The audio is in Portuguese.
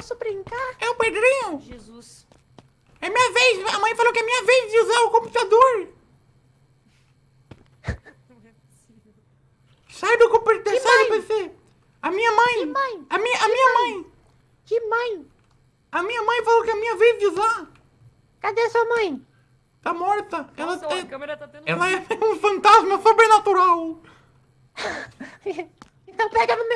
Posso brincar? É o Pedrinho? Jesus. É minha vez. A mãe falou que é minha vez de usar o computador. Sai do computador, Que sai do? PC. A minha mãe. Que mãe? A minha, a minha mãe. Que mãe? A minha mãe falou que é minha vez de usar. Cadê sua mãe? Tá morta. Ela, é, câmera tá tendo... ela é um fantasma sobrenatural. Então pega no.